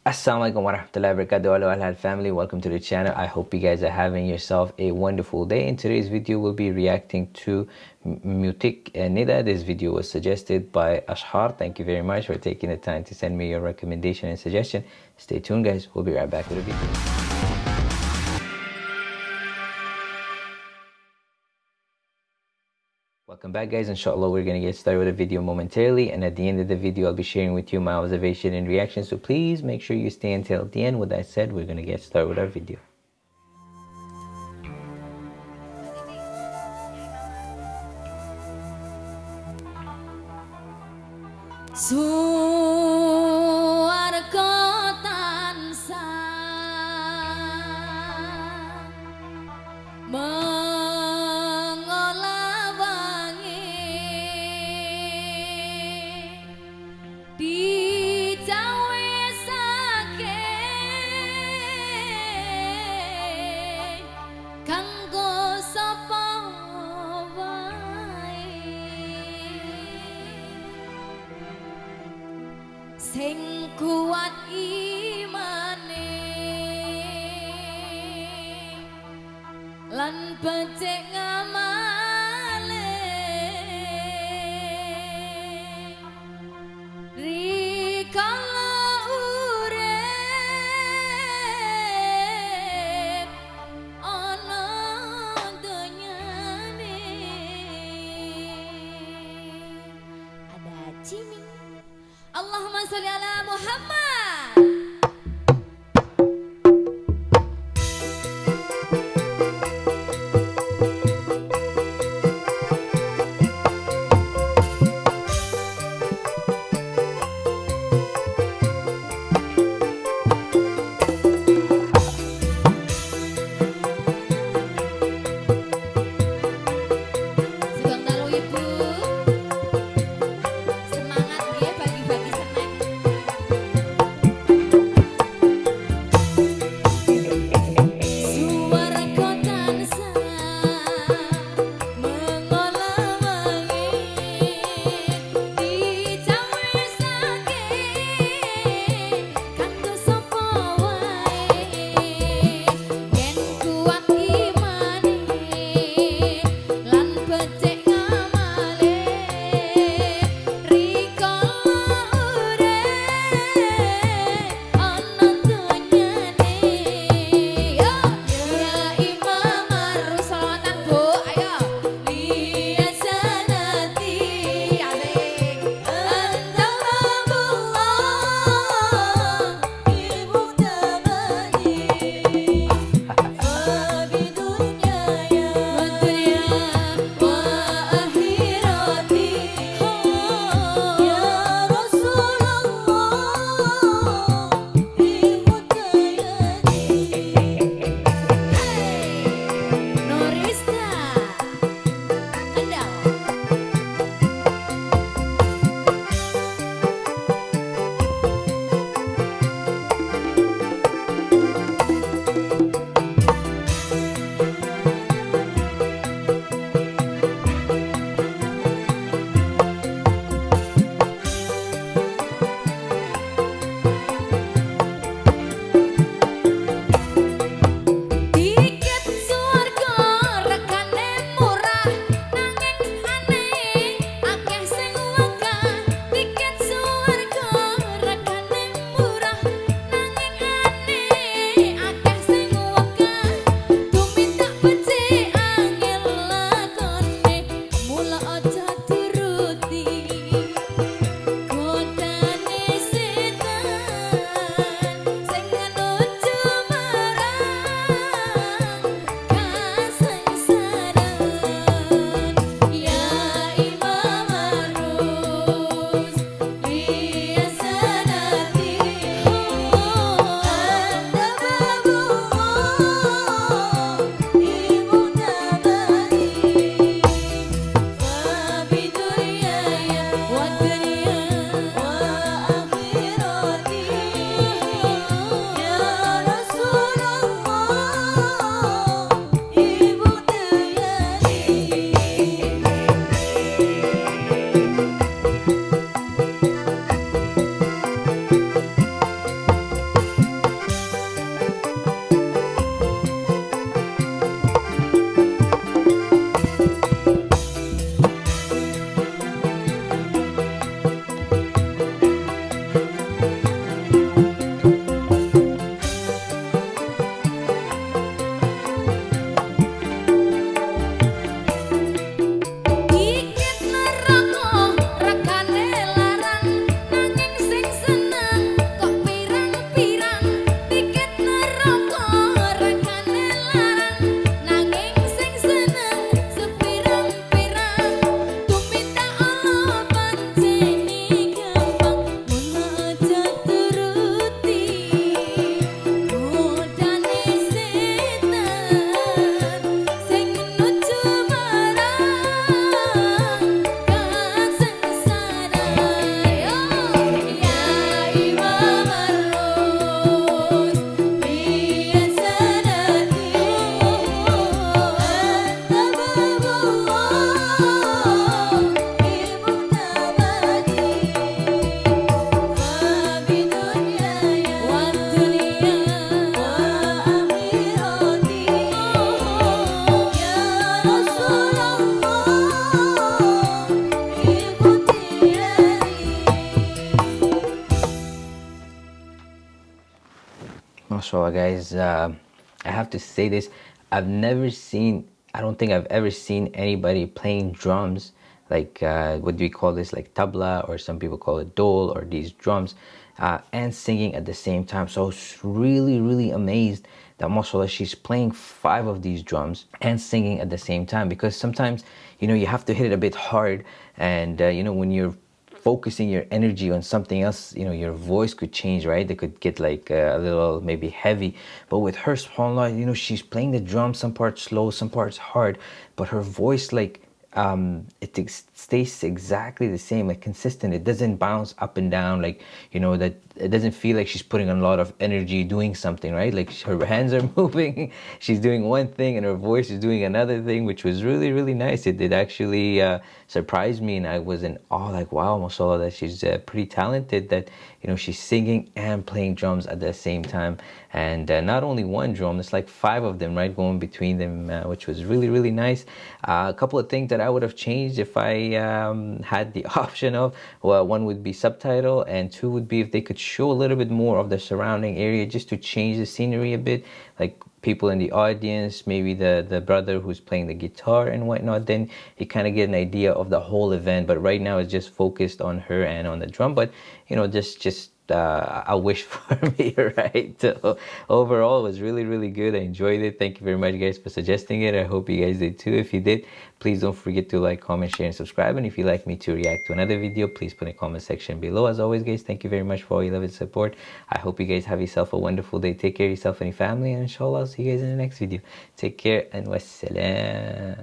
Assalamualaikum warahmatullahi wabarakatuh. Hello Al family. Welcome to the channel. I hope you guys are having yourself a wonderful day. In today's video we'll be reacting to Mutik Nida. This video was suggested by Ashar thank you very much for taking the time to send me your recommendation and suggestion. Stay tuned guys. We'll be right back with the video Welcome back guys, inshallah we're to get started with the video momentarily and at the end of the video I'll be sharing with you my observation and reaction so please make sure you stay until the end. With that said, we're to get started with our video. So sing kuat imane. Lan becik ngamale. Rikala urip ana donyane. Ada ciming اللهم صل على محمد. Mashallah guys uh, i have to say this. I've never seen i don't think i've ever seen anybody playing drums like uh, what do we call this? Like tabla or some people call it dhol or these drums uh, and singing at the same time. So I was really really amazed that mashallah she's playing five of these drums and singing at the same time because sometimes you know you have to hit it a bit hard and uh, you know when you're focusing your energy on something else you know your voice could change right? It could get like uh, a little maybe heavy. But with her you know she's playing the drum. Some parts slow some parts hard. But her voice like um, it stays exactly the same, like consistent. It doesn't bounce up and down, like you know that it doesn't feel like she's putting a lot of energy doing something, right? Like her hands are moving, she's doing one thing, and her voice is doing another thing, which was really really nice. It did actually uh, surprise me, and I was in awe, like wow, mashallah, that she's uh, pretty talented. That you know she's singing and playing drums at the same time, and uh, not only one drum, it's like five of them, right, going between them, uh, which was really really nice. Uh, a couple of things that I would have changed if I um, had the option of. Well, one would be subtitle, and two would be if they could show a little bit more of the surrounding area just to change the scenery a bit, like people in the audience, maybe the the brother who's playing the guitar and whatnot. Then you kind of get an idea of the whole event. But right now it's just focused on her and on the drum. But you know, just just uh, a wish for me, right? So overall, it was really, really good. I enjoyed it. Thank you very much, guys, for suggesting it. I hope you guys did too. If you did, please don't forget to like, comment, share, and subscribe. And if you'd like me to react to another video, please put the comment section below. As always, guys, thank you very much for all your love and support. I hope you guys have yourself a wonderful day. Take care of yourself and your family. And inshallah, I'll see you guys in the next video. Take care and wassalam.